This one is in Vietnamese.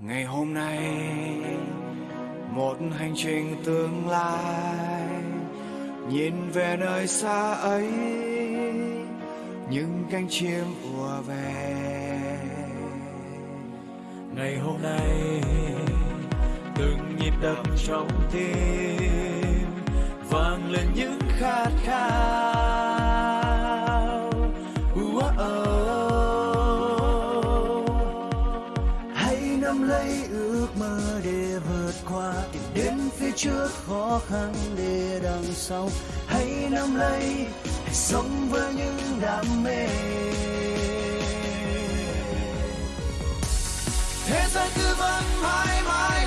ngày hôm nay, một hành trình tương lai, nhìn về nơi xa ấy, những cánh chim ùa về. Ngày hôm nay, từng nhịp đập trong tim, vang lên những khát khao. Nắm lấy ước mơ để vượt qua, tìm đến phía trước khó khăn để đằng sau. Hãy nắm lấy, hãy sống với những đam mê. Thế giới cứ vẫn mãi mãi mãi